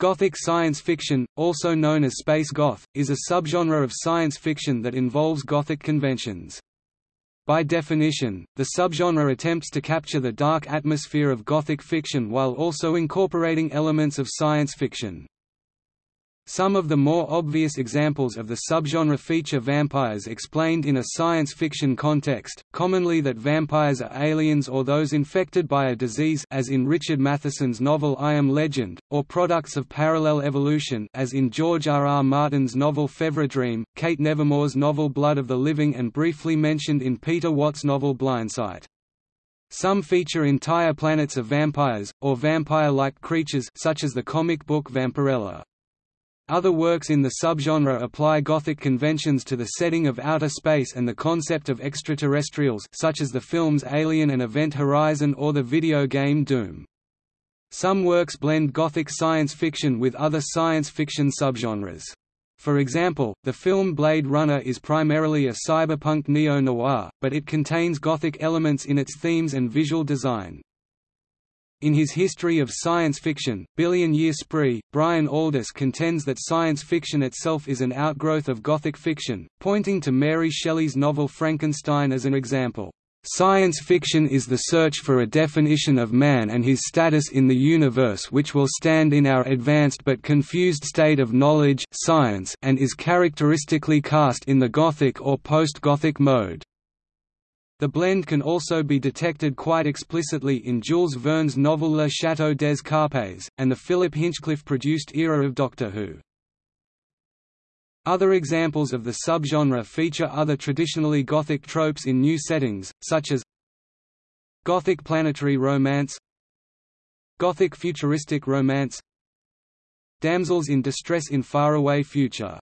Gothic science fiction, also known as space goth, is a subgenre of science fiction that involves Gothic conventions. By definition, the subgenre attempts to capture the dark atmosphere of Gothic fiction while also incorporating elements of science fiction. Some of the more obvious examples of the subgenre feature vampires explained in a science fiction context, commonly that vampires are aliens or those infected by a disease as in Richard Matheson's novel I Am Legend, or products of parallel evolution as in George R. R. Martin's novel Fevre Dream, Kate Nevermore's novel Blood of the Living and briefly mentioned in Peter Watts' novel Blindsight. Some feature entire planets of vampires, or vampire-like creatures such as the comic book Vampirella. Other works in the subgenre apply Gothic conventions to the setting of outer space and the concept of extraterrestrials such as the films Alien and Event Horizon or the video game Doom. Some works blend Gothic science fiction with other science fiction subgenres. For example, the film Blade Runner is primarily a cyberpunk neo-noir, but it contains Gothic elements in its themes and visual design. In his History of Science Fiction, Billion Year Spree, Brian Aldiss contends that science fiction itself is an outgrowth of Gothic fiction, pointing to Mary Shelley's novel Frankenstein as an example. Science fiction is the search for a definition of man and his status in the universe which will stand in our advanced but confused state of knowledge science and is characteristically cast in the Gothic or post-Gothic mode. The blend can also be detected quite explicitly in Jules Verne's novel Le Château des Carpathes, and the Philip Hinchcliffe-produced era of Doctor Who. Other examples of the subgenre feature other traditionally Gothic tropes in new settings, such as Gothic planetary romance Gothic futuristic romance Damsels in distress in faraway future